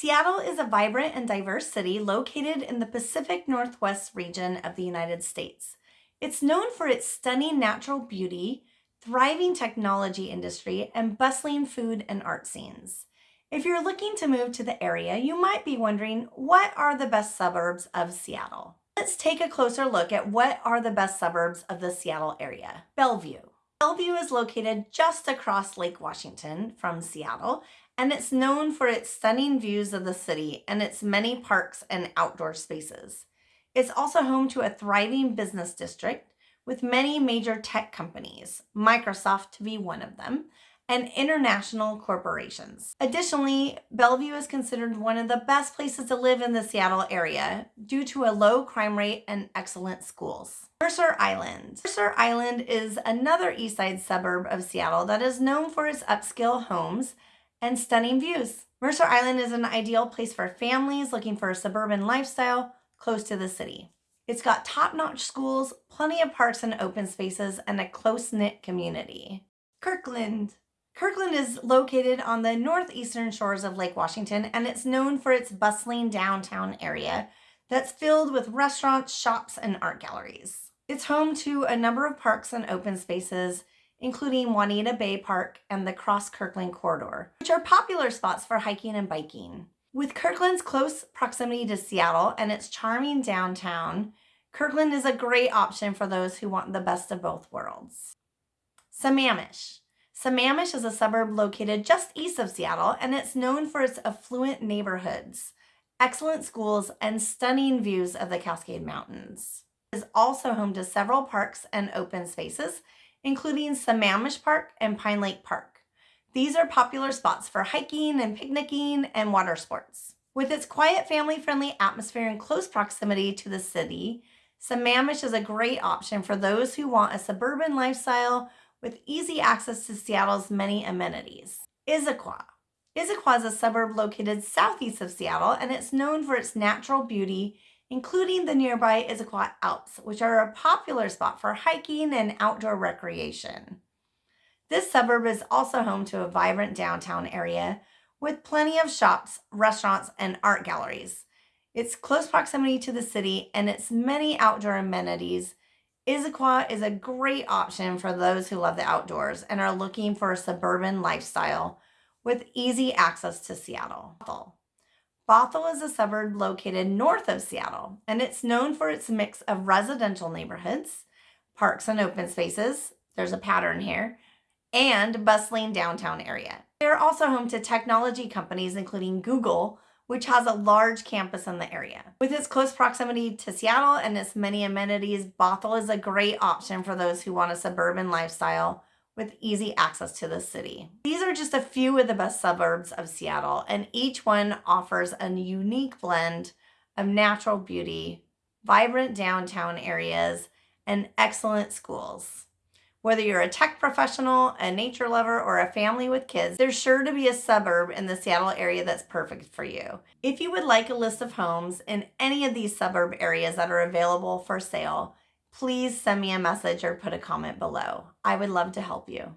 Seattle is a vibrant and diverse city located in the Pacific Northwest region of the United States. It's known for its stunning natural beauty, thriving technology industry, and bustling food and art scenes. If you're looking to move to the area, you might be wondering, what are the best suburbs of Seattle? Let's take a closer look at what are the best suburbs of the Seattle area. Bellevue. Bellevue is located just across Lake Washington from Seattle and it's known for its stunning views of the city and its many parks and outdoor spaces. It's also home to a thriving business district with many major tech companies, Microsoft to be one of them, and international corporations. Additionally, Bellevue is considered one of the best places to live in the Seattle area due to a low crime rate and excellent schools. Mercer Island. Mercer Island is another east side suburb of Seattle that is known for its upscale homes and stunning views. Mercer Island is an ideal place for families looking for a suburban lifestyle close to the city. It's got top-notch schools, plenty of parks and open spaces, and a close-knit community. Kirkland. Kirkland is located on the northeastern shores of Lake Washington, and it's known for its bustling downtown area that's filled with restaurants, shops, and art galleries. It's home to a number of parks and open spaces, including Juanita Bay Park and the Cross Kirkland Corridor, which are popular spots for hiking and biking. With Kirkland's close proximity to Seattle and its charming downtown, Kirkland is a great option for those who want the best of both worlds. Sammamish. Sammamish is a suburb located just east of Seattle and it's known for its affluent neighborhoods, excellent schools, and stunning views of the Cascade Mountains. It is also home to several parks and open spaces, including Sammamish Park and Pine Lake Park. These are popular spots for hiking and picnicking and water sports. With its quiet, family-friendly atmosphere and close proximity to the city, Sammamish is a great option for those who want a suburban lifestyle with easy access to Seattle's many amenities. Issaquah. Issaquah is a suburb located southeast of Seattle and it's known for its natural beauty including the nearby Issaquah Alps, which are a popular spot for hiking and outdoor recreation. This suburb is also home to a vibrant downtown area with plenty of shops, restaurants, and art galleries. Its close proximity to the city and its many outdoor amenities, Issaquah is a great option for those who love the outdoors and are looking for a suburban lifestyle with easy access to Seattle. Bothell is a suburb located north of Seattle, and it's known for its mix of residential neighborhoods, parks and open spaces, there's a pattern here, and bustling downtown area. They're also home to technology companies including Google, which has a large campus in the area. With its close proximity to Seattle and its many amenities, Bothell is a great option for those who want a suburban lifestyle with easy access to the city. These are just a few of the best suburbs of Seattle, and each one offers a unique blend of natural beauty, vibrant downtown areas, and excellent schools. Whether you're a tech professional, a nature lover, or a family with kids, there's sure to be a suburb in the Seattle area that's perfect for you. If you would like a list of homes in any of these suburb areas that are available for sale, please send me a message or put a comment below. I would love to help you.